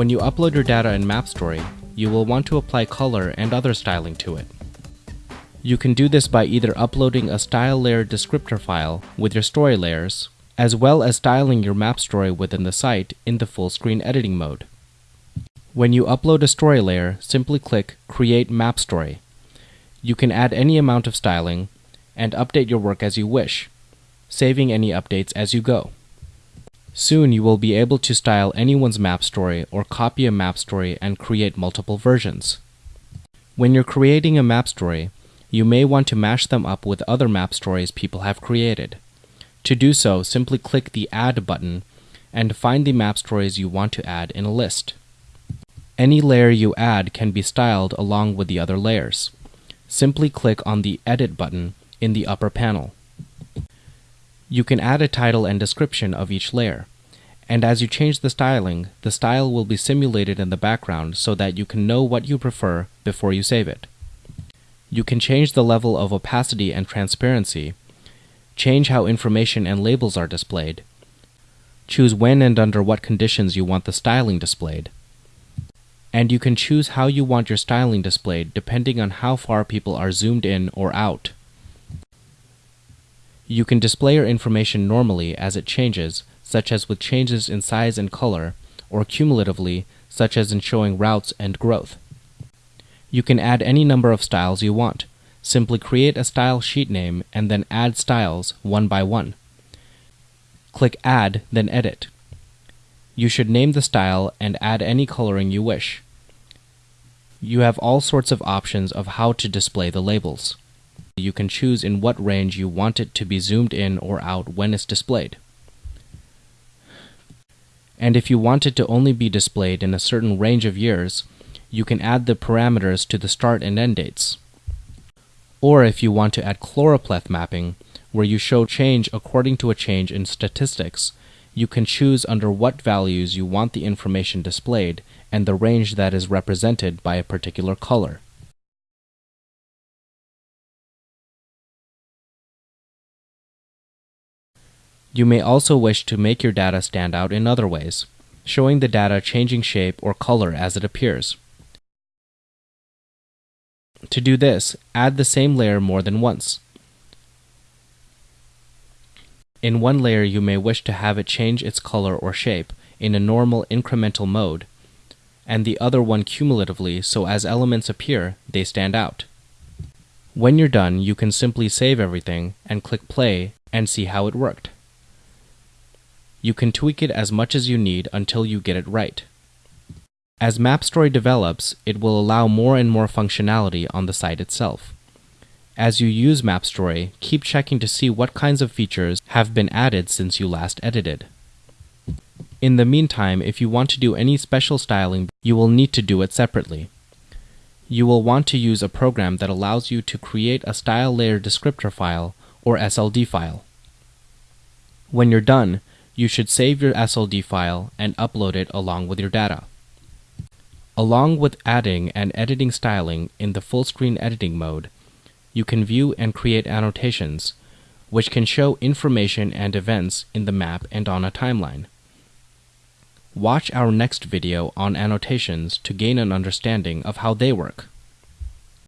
When you upload your data in MapStory, you will want to apply color and other styling to it. You can do this by either uploading a style layer descriptor file with your story layers, as well as styling your map story within the site in the full screen editing mode. When you upload a story layer, simply click Create Map Story. You can add any amount of styling and update your work as you wish, saving any updates as you go. Soon you will be able to style anyone's map story or copy a map story and create multiple versions. When you're creating a map story, you may want to mash them up with other map stories people have created. To do so, simply click the Add button and find the map stories you want to add in a list. Any layer you add can be styled along with the other layers. Simply click on the Edit button in the upper panel. You can add a title and description of each layer. And as you change the styling, the style will be simulated in the background so that you can know what you prefer before you save it. You can change the level of opacity and transparency, change how information and labels are displayed, choose when and under what conditions you want the styling displayed, and you can choose how you want your styling displayed depending on how far people are zoomed in or out. You can display your information normally as it changes, such as with changes in size and color, or cumulatively, such as in showing routes and growth. You can add any number of styles you want. Simply create a style sheet name and then add styles one by one. Click Add, then Edit. You should name the style and add any coloring you wish. You have all sorts of options of how to display the labels. You can choose in what range you want it to be zoomed in or out when it's displayed. And if you want it to only be displayed in a certain range of years, you can add the parameters to the start and end dates. Or if you want to add choropleth mapping, where you show change according to a change in statistics, you can choose under what values you want the information displayed and the range that is represented by a particular color. You may also wish to make your data stand out in other ways, showing the data changing shape or color as it appears. To do this, add the same layer more than once. In one layer you may wish to have it change its color or shape in a normal incremental mode, and the other one cumulatively so as elements appear, they stand out. When you're done, you can simply save everything and click play and see how it worked. You can tweak it as much as you need until you get it right. As MapStory develops, it will allow more and more functionality on the site itself. As you use MapStory, keep checking to see what kinds of features have been added since you last edited. In the meantime, if you want to do any special styling, you will need to do it separately. You will want to use a program that allows you to create a style layer descriptor file or SLD file. When you're done, you should save your SLD file and upload it along with your data. Along with adding and editing styling in the full screen editing mode, you can view and create annotations, which can show information and events in the map and on a timeline. Watch our next video on annotations to gain an understanding of how they work.